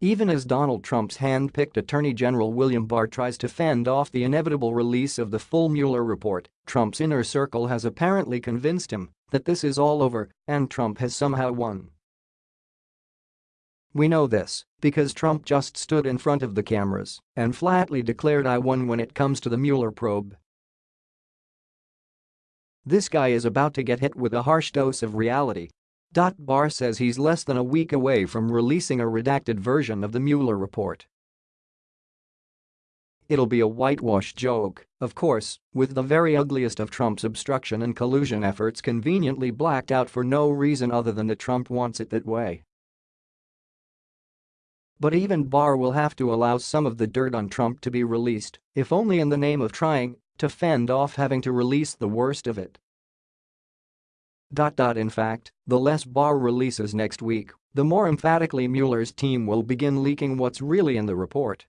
Even as Donald Trump's hand-picked Attorney General William Barr tries to fend off the inevitable release of the full Mueller report, Trump's inner circle has apparently convinced him that this is all over and Trump has somehow won. We know this because Trump just stood in front of the cameras and flatly declared I won when it comes to the Mueller probe. This guy is about to get hit with a harsh dose of reality Barr says he's less than a week away from releasing a redacted version of the Mueller report. It'll be a whitewash joke, of course, with the very ugliest of Trump's obstruction and collusion efforts conveniently blacked out for no reason other than that Trump wants it that way. But even Barr will have to allow some of the dirt on Trump to be released, if only in the name of trying to fend off having to release the worst of it. In fact, the less Barr releases next week, the more emphatically Mueller's team will begin leaking what's really in the report.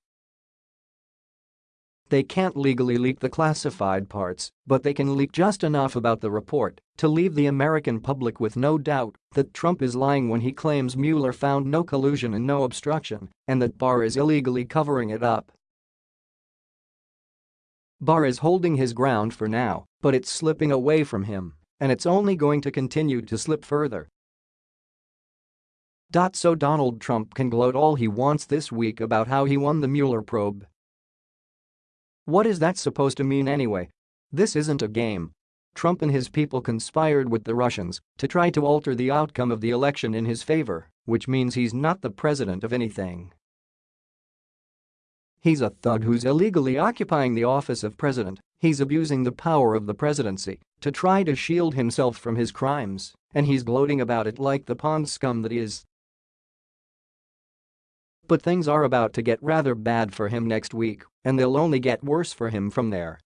They can't legally leak the classified parts, but they can leak just enough about the report to leave the American public with no doubt that Trump is lying when he claims Mueller found no collusion and no obstruction and that Barr is illegally covering it up. Barr is holding his ground for now, but it's slipping away from him and it's only going to continue to slip further. So Donald Trump can gloat all he wants this week about how he won the Mueller probe. What is that supposed to mean anyway? This isn't a game. Trump and his people conspired with the Russians to try to alter the outcome of the election in his favor, which means he's not the president of anything. He's a thug who's illegally occupying the office of president, he's abusing the power of the presidency to try to shield himself from his crimes, and he's gloating about it like the pond scum that he is. But things are about to get rather bad for him next week, and they'll only get worse for him from there.